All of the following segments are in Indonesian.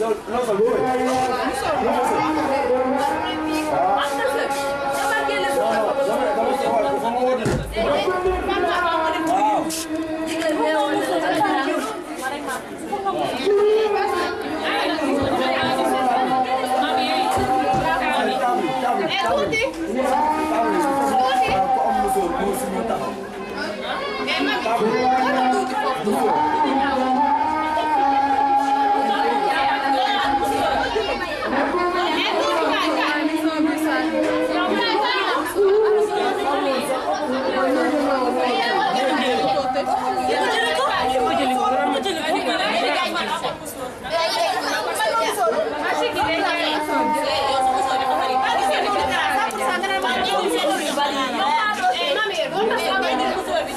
Non, ça vaut.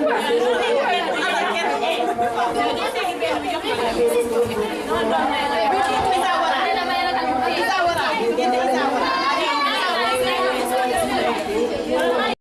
No, no, no.